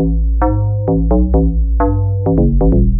Thank you.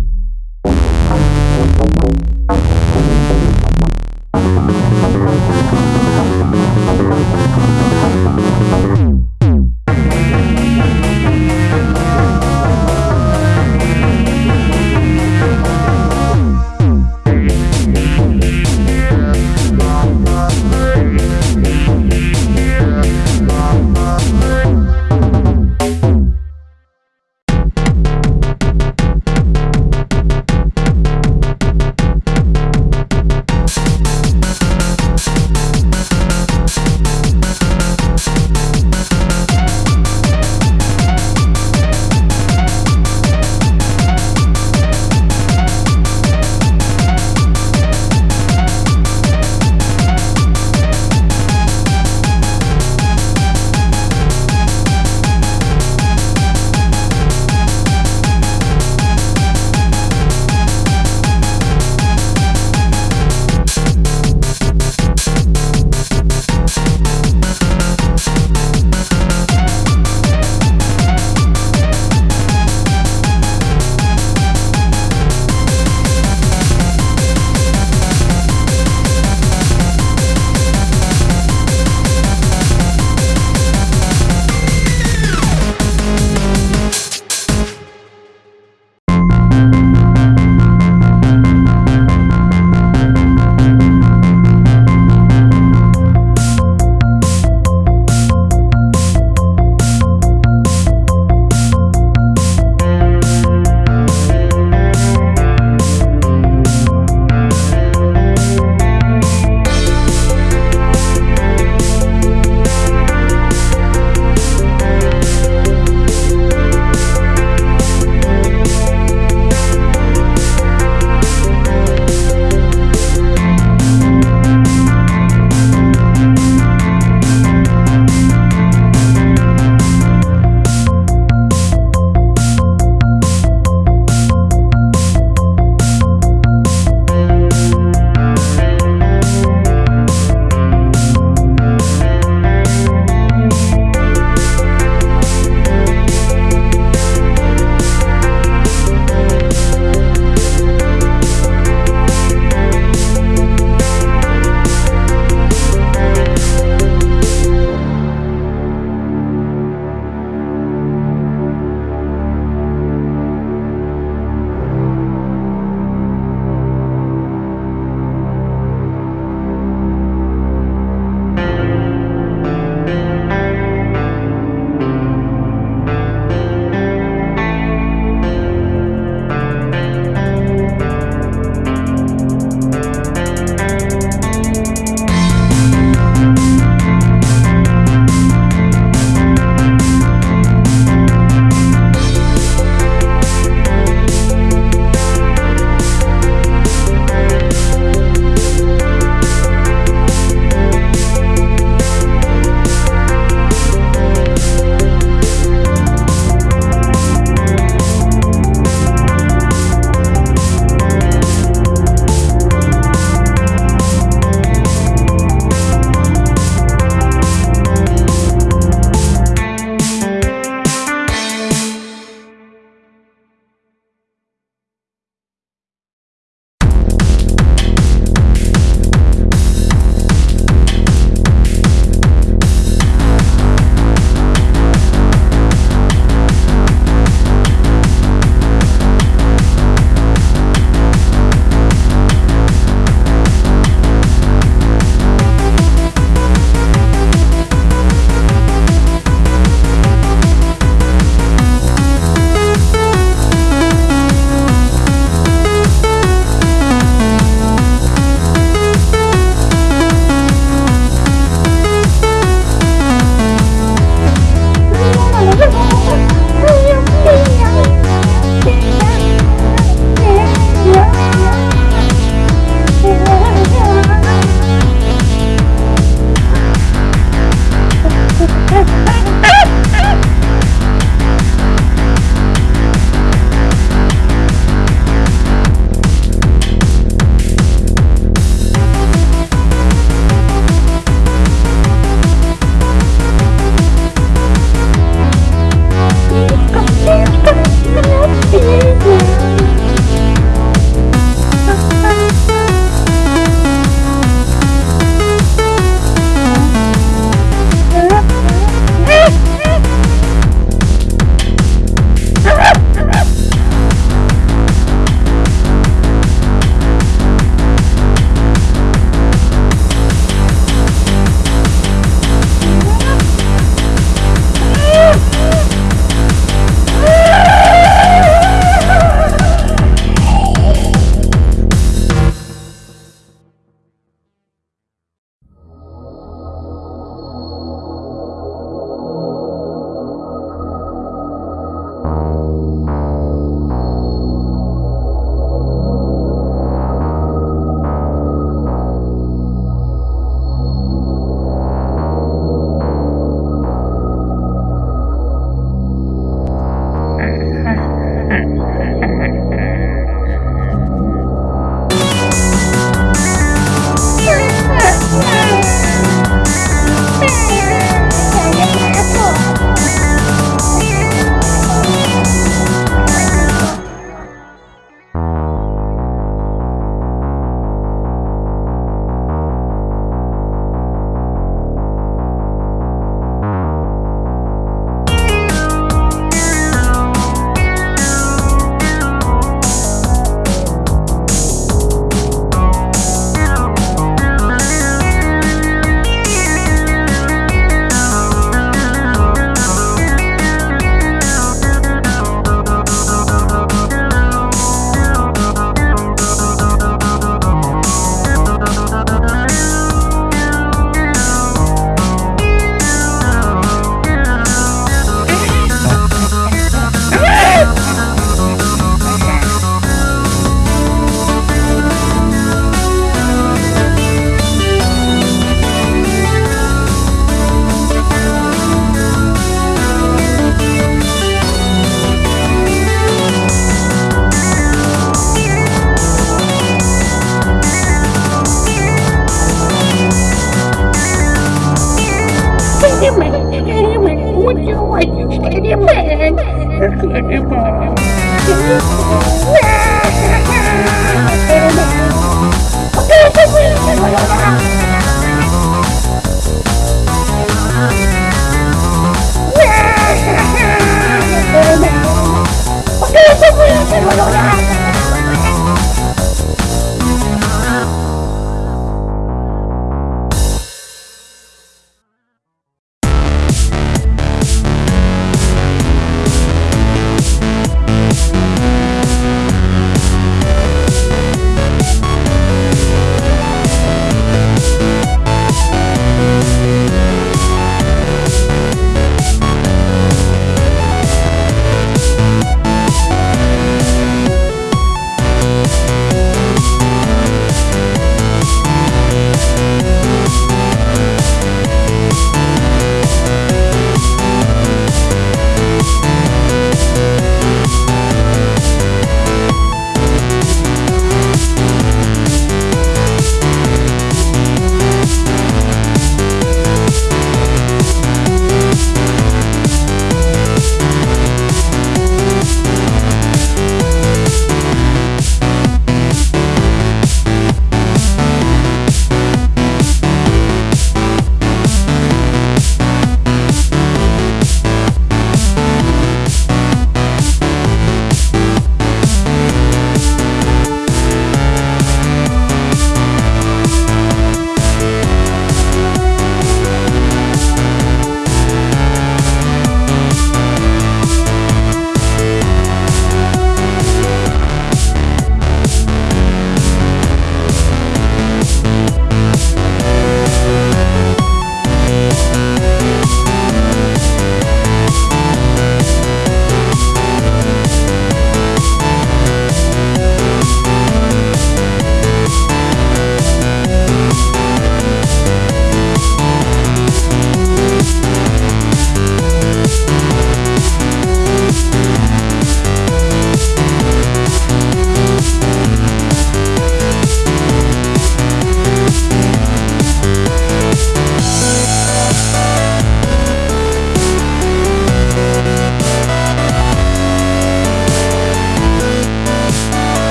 you.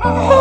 啊